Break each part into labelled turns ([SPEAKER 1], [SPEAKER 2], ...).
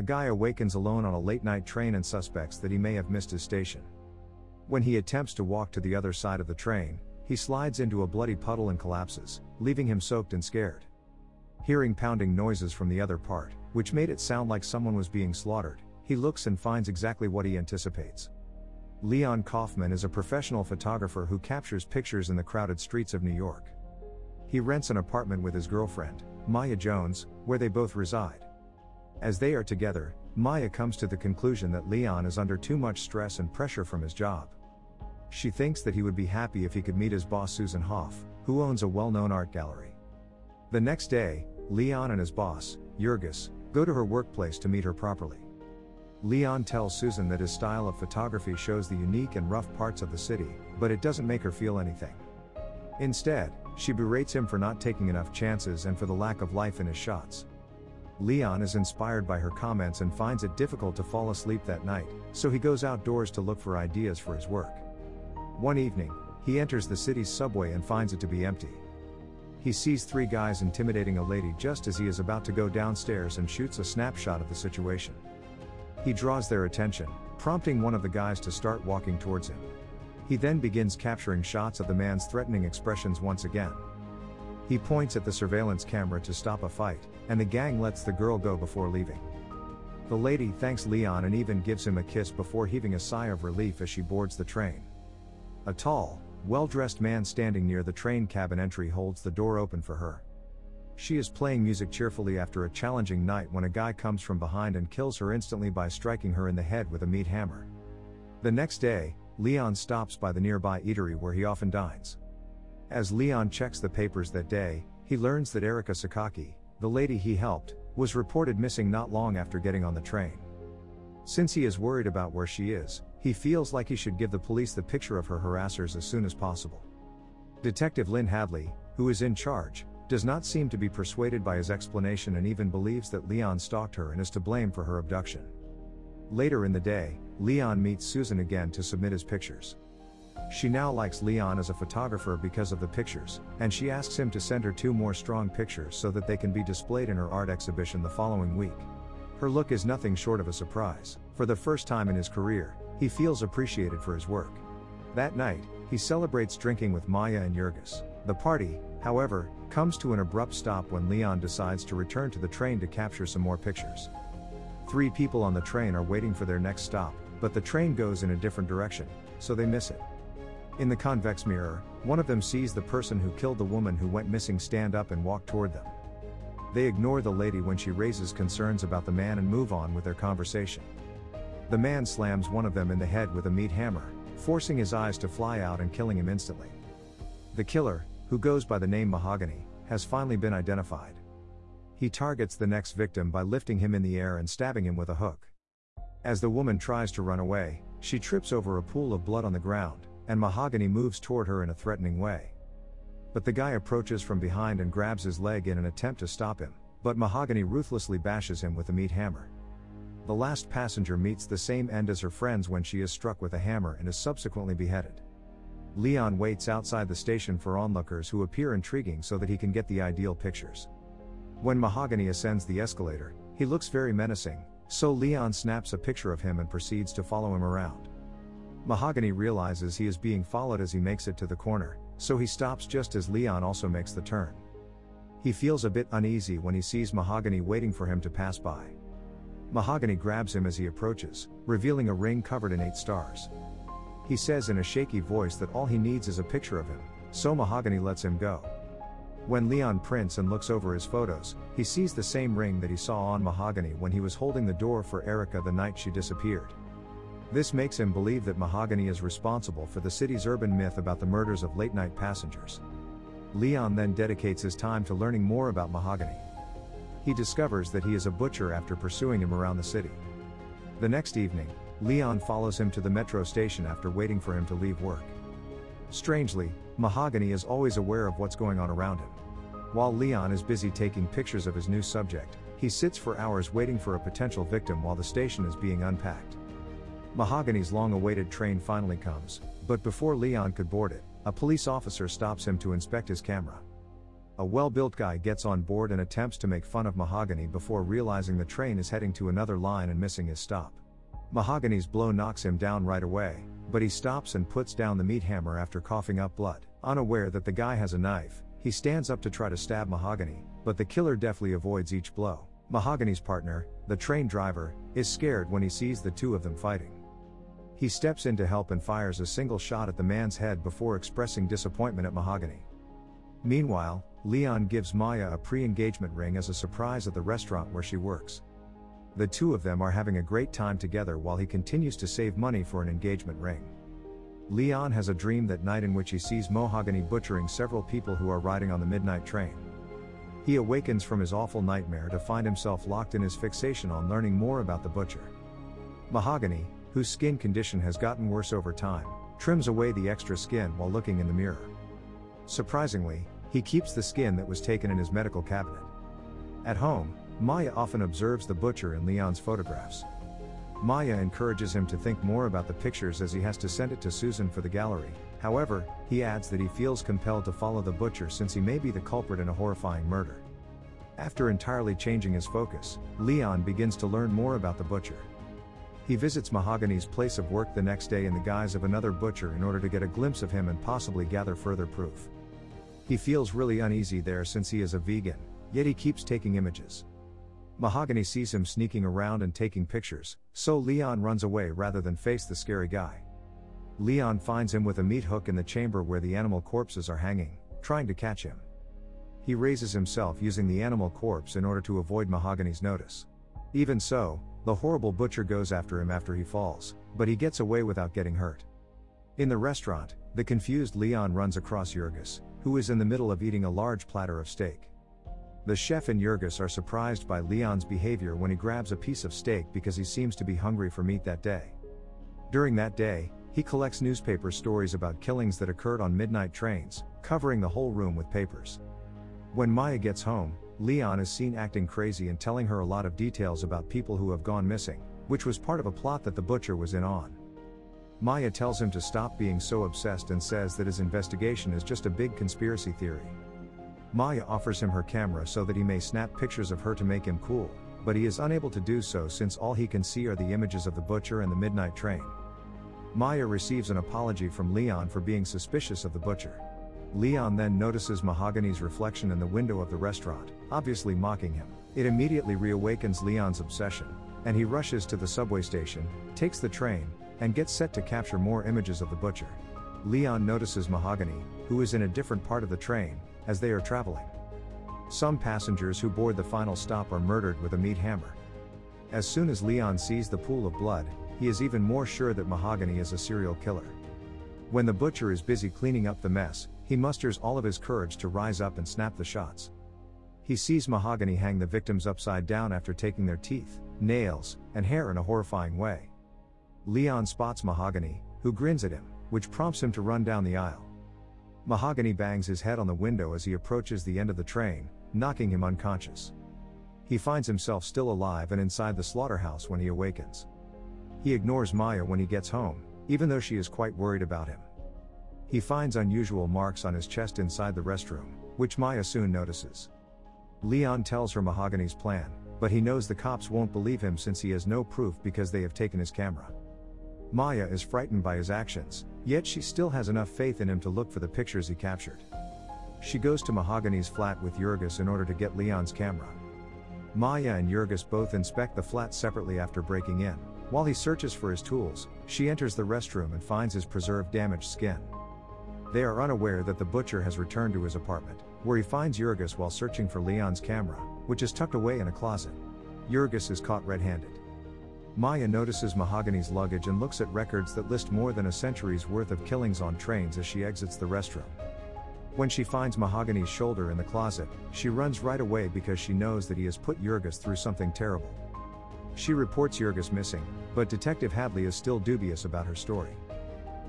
[SPEAKER 1] a guy awakens alone on a late night train and suspects that he may have missed his station. When he attempts to walk to the other side of the train, he slides into a bloody puddle and collapses, leaving him soaked and scared. Hearing pounding noises from the other part, which made it sound like someone was being slaughtered, he looks and finds exactly what he anticipates. Leon Kaufman is a professional photographer who captures pictures in the crowded streets of New York. He rents an apartment with his girlfriend, Maya Jones, where they both reside. As they are together, Maya comes to the conclusion that Leon is under too much stress and pressure from his job. She thinks that he would be happy if he could meet his boss Susan Hoff, who owns a well known art gallery. The next day, Leon and his boss, Jurgis, go to her workplace to meet her properly. Leon tells Susan that his style of photography shows the unique and rough parts of the city, but it doesn't make her feel anything. Instead, she berates him for not taking enough chances and for the lack of life in his shots. Leon is inspired by her comments and finds it difficult to fall asleep that night, so he goes outdoors to look for ideas for his work. One evening, he enters the city's subway and finds it to be empty. He sees three guys intimidating a lady just as he is about to go downstairs and shoots a snapshot of the situation. He draws their attention, prompting one of the guys to start walking towards him. He then begins capturing shots of the man's threatening expressions once again. He points at the surveillance camera to stop a fight, and the gang lets the girl go before leaving. The lady thanks Leon and even gives him a kiss before heaving a sigh of relief as she boards the train. A tall, well dressed man standing near the train cabin entry holds the door open for her. She is playing music cheerfully after a challenging night when a guy comes from behind and kills her instantly by striking her in the head with a meat hammer. The next day, Leon stops by the nearby eatery where he often dines. As Leon checks the papers that day, he learns that Erika Sakaki, the lady he helped, was reported missing not long after getting on the train. Since he is worried about where she is, he feels like he should give the police the picture of her harassers as soon as possible. Detective Lynn Hadley, who is in charge, does not seem to be persuaded by his explanation and even believes that Leon stalked her and is to blame for her abduction. Later in the day, Leon meets Susan again to submit his pictures. She now likes Leon as a photographer because of the pictures, and she asks him to send her two more strong pictures so that they can be displayed in her art exhibition the following week. Her look is nothing short of a surprise. For the first time in his career, he feels appreciated for his work. That night, he celebrates drinking with Maya and Jurgis. The party, however, comes to an abrupt stop when Leon decides to return to the train to capture some more pictures. Three people on the train are waiting for their next stop, but the train goes in a different direction, so they miss it. In the convex mirror, one of them sees the person who killed the woman who went missing stand up and walk toward them. They ignore the lady when she raises concerns about the man and move on with their conversation. The man slams one of them in the head with a meat hammer, forcing his eyes to fly out and killing him instantly. The killer, who goes by the name Mahogany, has finally been identified. He targets the next victim by lifting him in the air and stabbing him with a hook. As the woman tries to run away, she trips over a pool of blood on the ground, and Mahogany moves toward her in a threatening way. But the guy approaches from behind and grabs his leg in an attempt to stop him, but Mahogany ruthlessly bashes him with a meat hammer. The last passenger meets the same end as her friends when she is struck with a hammer and is subsequently beheaded. Leon waits outside the station for onlookers who appear intriguing so that he can get the ideal pictures. When Mahogany ascends the escalator, he looks very menacing, so Leon snaps a picture of him and proceeds to follow him around. Mahogany realizes he is being followed as he makes it to the corner, so he stops just as Leon also makes the turn. He feels a bit uneasy when he sees Mahogany waiting for him to pass by. Mahogany grabs him as he approaches, revealing a ring covered in eight stars. He says in a shaky voice that all he needs is a picture of him, so Mahogany lets him go. When Leon prints and looks over his photos, he sees the same ring that he saw on Mahogany when he was holding the door for Erika the night she disappeared. This makes him believe that Mahogany is responsible for the city's urban myth about the murders of late night passengers. Leon then dedicates his time to learning more about Mahogany. He discovers that he is a butcher after pursuing him around the city. The next evening, Leon follows him to the metro station after waiting for him to leave work. Strangely, Mahogany is always aware of what's going on around him. While Leon is busy taking pictures of his new subject, he sits for hours waiting for a potential victim while the station is being unpacked. Mahogany's long awaited train finally comes, but before Leon could board it, a police officer stops him to inspect his camera. A well built guy gets on board and attempts to make fun of Mahogany before realizing the train is heading to another line and missing his stop. Mahogany's blow knocks him down right away, but he stops and puts down the meat hammer after coughing up blood. Unaware that the guy has a knife, he stands up to try to stab Mahogany, but the killer deftly avoids each blow. Mahogany's partner, the train driver, is scared when he sees the two of them fighting. He steps in to help and fires a single shot at the man's head before expressing disappointment at Mahogany. Meanwhile, Leon gives Maya a pre engagement ring as a surprise at the restaurant where she works. The two of them are having a great time together while he continues to save money for an engagement ring. Leon has a dream that night in which he sees Mahogany butchering several people who are riding on the midnight train. He awakens from his awful nightmare to find himself locked in his fixation on learning more about the butcher. Mahogany, whose skin condition has gotten worse over time, trims away the extra skin while looking in the mirror. Surprisingly, he keeps the skin that was taken in his medical cabinet. At home, Maya often observes the butcher in Leon's photographs. Maya encourages him to think more about the pictures as he has to send it to Susan for the gallery. However, he adds that he feels compelled to follow the butcher since he may be the culprit in a horrifying murder. After entirely changing his focus, Leon begins to learn more about the butcher. He visits Mahogany's place of work the next day in the guise of another butcher in order to get a glimpse of him and possibly gather further proof. He feels really uneasy there since he is a vegan, yet he keeps taking images. Mahogany sees him sneaking around and taking pictures, so Leon runs away rather than face the scary guy. Leon finds him with a meat hook in the chamber where the animal corpses are hanging, trying to catch him. He raises himself using the animal corpse in order to avoid Mahogany's notice. Even so, the horrible butcher goes after him after he falls, but he gets away without getting hurt. In the restaurant, the confused Leon runs across Jurgis, who is in the middle of eating a large platter of steak. The chef and Jurgis are surprised by Leon's behavior when he grabs a piece of steak because he seems to be hungry for meat that day. During that day, he collects newspaper stories about killings that occurred on midnight trains, covering the whole room with papers. When Maya gets home, Leon is seen acting crazy and telling her a lot of details about people who have gone missing, which was part of a plot that the butcher was in on. Maya tells him to stop being so obsessed and says that his investigation is just a big conspiracy theory. Maya offers him her camera so that he may snap pictures of her to make him cool, but he is unable to do so since all he can see are the images of the butcher and the midnight train. Maya receives an apology from Leon for being suspicious of the butcher. Leon then notices Mahogany's reflection in the window of the restaurant, obviously mocking him. It immediately reawakens Leon's obsession, and he rushes to the subway station, takes the train, and gets set to capture more images of the butcher. Leon notices Mahogany, who is in a different part of the train, as they are traveling. Some passengers who board the final stop are murdered with a meat hammer. As soon as Leon sees the pool of blood, he is even more sure that Mahogany is a serial killer. When the butcher is busy cleaning up the mess, he musters all of his courage to rise up and snap the shots. He sees Mahogany hang the victims upside down after taking their teeth, nails, and hair in a horrifying way. Leon spots Mahogany, who grins at him, which prompts him to run down the aisle. Mahogany bangs his head on the window as he approaches the end of the train, knocking him unconscious. He finds himself still alive and inside the slaughterhouse when he awakens. He ignores Maya when he gets home, even though she is quite worried about him. He finds unusual marks on his chest inside the restroom, which Maya soon notices. Leon tells her Mahogany's plan, but he knows the cops won't believe him since he has no proof because they have taken his camera. Maya is frightened by his actions, yet she still has enough faith in him to look for the pictures he captured. She goes to Mahogany's flat with Jurgis in order to get Leon's camera. Maya and Jurgis both inspect the flat separately after breaking in. While he searches for his tools, she enters the restroom and finds his preserved damaged skin. They are unaware that the butcher has returned to his apartment, where he finds Jurgis while searching for Leon's camera, which is tucked away in a closet. Jurgis is caught red handed. Maya notices Mahogany's luggage and looks at records that list more than a century's worth of killings on trains as she exits the restroom. When she finds Mahogany's shoulder in the closet, she runs right away because she knows that he has put Jurgis through something terrible. She reports Jurgis missing, but Detective Hadley is still dubious about her story.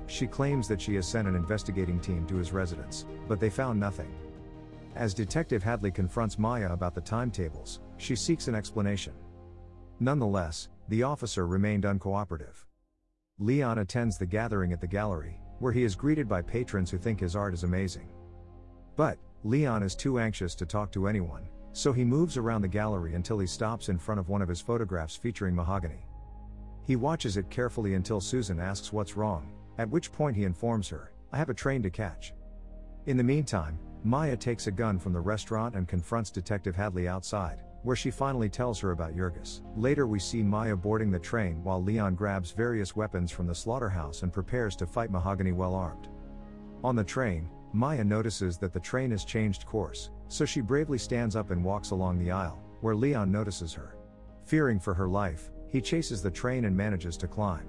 [SPEAKER 1] She claims that she has sent an investigating team to his residence, but they found nothing. As Detective Hadley confronts Maya about the timetables, she seeks an explanation. Nonetheless, the officer remained uncooperative. Leon attends the gathering at the gallery, where he is greeted by patrons who think his art is amazing. But, Leon is too anxious to talk to anyone, so he moves around the gallery until he stops in front of one of his photographs featuring mahogany. He watches it carefully until Susan asks what's wrong, at which point he informs her, I have a train to catch. In the meantime, Maya takes a gun from the restaurant and confronts Detective Hadley outside, where she finally tells her about Jurgis. Later, we see Maya boarding the train while Leon grabs various weapons from the slaughterhouse and prepares to fight Mahogany well armed. On the train, Maya notices that the train has changed course, so she bravely stands up and walks along the aisle, where Leon notices her. Fearing for her life, he chases the train and manages to climb.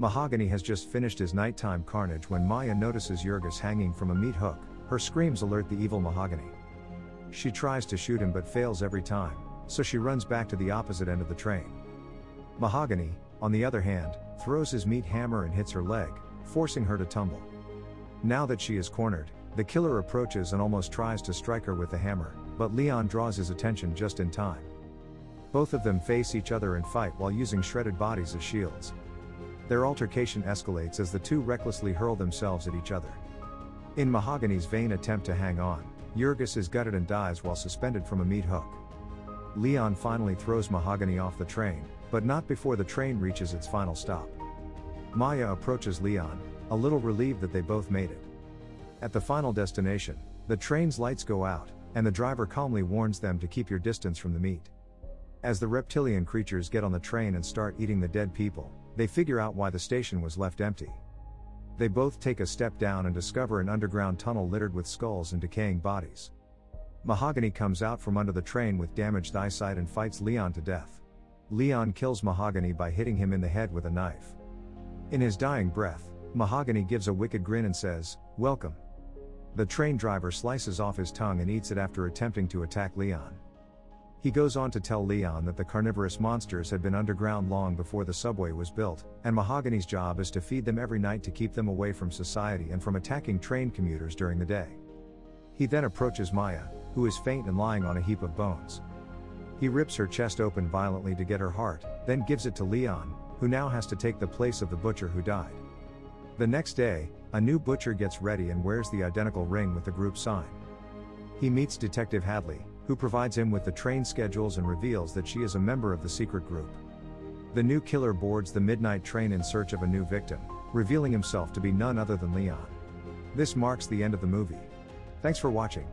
[SPEAKER 1] Mahogany has just finished his nighttime carnage when Maya notices Jurgis hanging from a meat hook. Her screams alert the evil Mahogany. She tries to shoot him but fails every time, so she runs back to the opposite end of the train. Mahogany, on the other hand, throws his meat hammer and hits her leg, forcing her to tumble. Now that she is cornered, the killer approaches and almost tries to strike her with the hammer, but Leon draws his attention just in time. Both of them face each other and fight while using shredded bodies as shields. Their altercation escalates as the two recklessly hurl themselves at each other. In Mahogany's vain attempt to hang on, Jurgis is gutted and dies while suspended from a meat hook. Leon finally throws Mahogany off the train, but not before the train reaches its final stop. Maya approaches Leon, a little relieved that they both made it. At the final destination, the train's lights go out, and the driver calmly warns them to keep your distance from the meat. As the reptilian creatures get on the train and start eating the dead people, they figure out why the station was left empty. They both take a step down and discover an underground tunnel littered with skulls and decaying bodies. Mahogany comes out from under the train with damaged eyesight and fights Leon to death. Leon kills Mahogany by hitting him in the head with a knife. In his dying breath, Mahogany gives a wicked grin and says, Welcome. The train driver slices off his tongue and eats it after attempting to attack Leon. He goes on to tell Leon that the carnivorous monsters had been underground long before the subway was built, and Mahogany's job is to feed them every night to keep them away from society and from attacking train commuters during the day. He then approaches Maya, who is faint and lying on a heap of bones. He rips her chest open violently to get her heart, then gives it to Leon, who now has to take the place of the butcher who died. The next day, a new butcher gets ready and wears the identical ring with the group sign. He meets Detective Hadley, who provides him with the train schedules and reveals that she is a member of the secret group. The new killer boards the midnight train in search of a new victim, revealing himself to be none other than Leon. This marks the end of the movie. Thanks for watching.